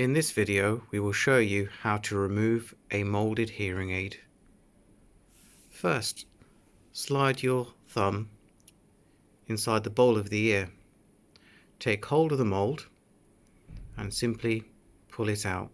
In this video we will show you how to remove a moulded hearing aid. First, slide your thumb inside the bowl of the ear. Take hold of the mould and simply pull it out.